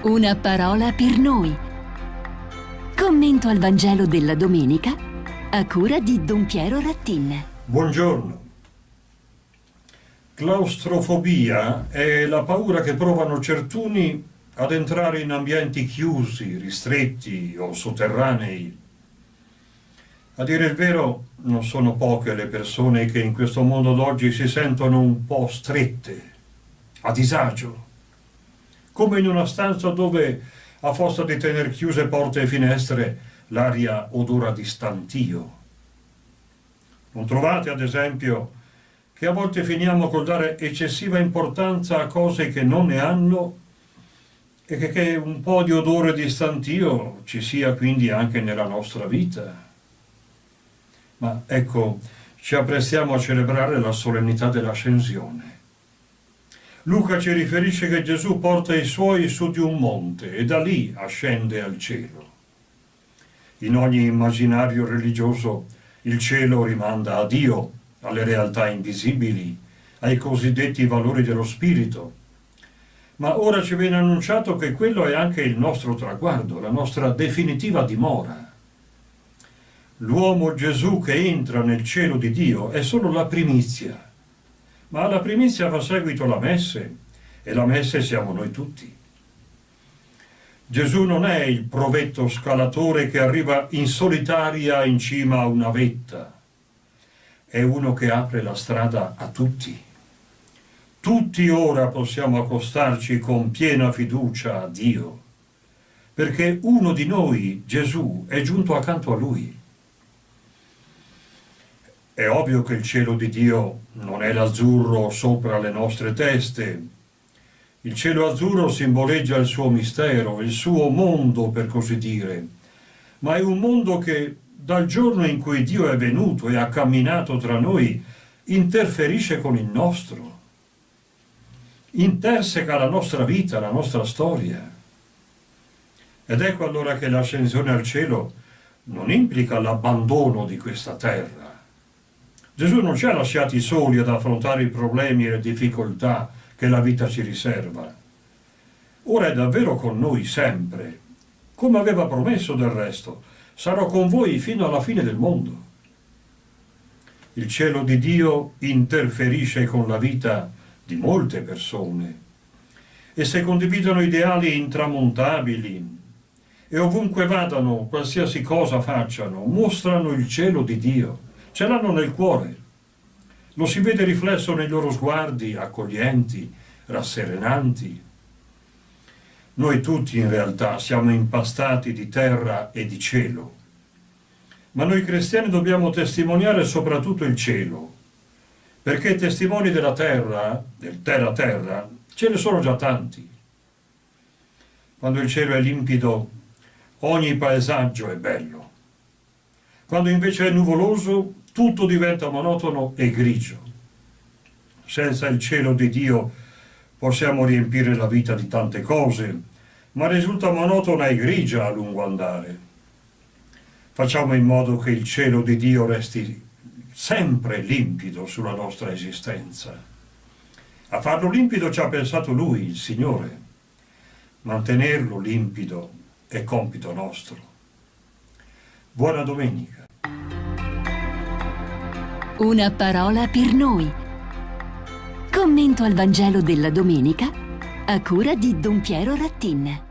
Una parola per noi. Commento al Vangelo della domenica a cura di Don Piero Rattin. Buongiorno. Claustrofobia è la paura che provano certuni ad entrare in ambienti chiusi, ristretti o sotterranei. A dire il vero, non sono poche le persone che in questo mondo d'oggi si sentono un po' strette, a disagio come in una stanza dove, a forza di tenere chiuse porte e finestre, l'aria odora di stantio. Non trovate, ad esempio, che a volte finiamo col dare eccessiva importanza a cose che non ne hanno e che, che un po' di odore di stantio ci sia quindi anche nella nostra vita. Ma ecco, ci apprestiamo a celebrare la solennità dell'ascensione. Luca ci riferisce che Gesù porta i suoi su di un monte e da lì ascende al cielo. In ogni immaginario religioso il cielo rimanda a Dio, alle realtà invisibili, ai cosiddetti valori dello spirito. Ma ora ci viene annunciato che quello è anche il nostro traguardo, la nostra definitiva dimora. L'uomo Gesù che entra nel cielo di Dio è solo la primizia ma alla primizia fa seguito la messe, e la messe siamo noi tutti. Gesù non è il provetto scalatore che arriva in solitaria in cima a una vetta, è uno che apre la strada a tutti. Tutti ora possiamo accostarci con piena fiducia a Dio, perché uno di noi, Gesù, è giunto accanto a Lui. È ovvio che il cielo di Dio non è l'azzurro sopra le nostre teste. Il cielo azzurro simboleggia il suo mistero, il suo mondo, per così dire. Ma è un mondo che, dal giorno in cui Dio è venuto e ha camminato tra noi, interferisce con il nostro. Interseca la nostra vita, la nostra storia. Ed ecco allora che l'ascensione al cielo non implica l'abbandono di questa terra, Gesù non ci ha lasciati soli ad affrontare i problemi e le difficoltà che la vita ci riserva. Ora è davvero con noi sempre, come aveva promesso del resto. Sarò con voi fino alla fine del mondo. Il cielo di Dio interferisce con la vita di molte persone e se condividono ideali intramontabili e ovunque vadano, qualsiasi cosa facciano, mostrano il cielo di Dio ce l'hanno nel cuore. Lo si vede riflesso nei loro sguardi accoglienti, rasserenanti. Noi tutti in realtà siamo impastati di terra e di cielo, ma noi cristiani dobbiamo testimoniare soprattutto il cielo, perché testimoni della terra, del terra-terra, ce ne sono già tanti. Quando il cielo è limpido, ogni paesaggio è bello. Quando invece è nuvoloso, tutto diventa monotono e grigio. Senza il cielo di Dio possiamo riempire la vita di tante cose, ma risulta monotona e grigia a lungo andare. Facciamo in modo che il cielo di Dio resti sempre limpido sulla nostra esistenza. A farlo limpido ci ha pensato Lui, il Signore. Mantenerlo limpido è compito nostro. Buona domenica. Una parola per noi. Commento al Vangelo della domenica a cura di Don Piero Rattin.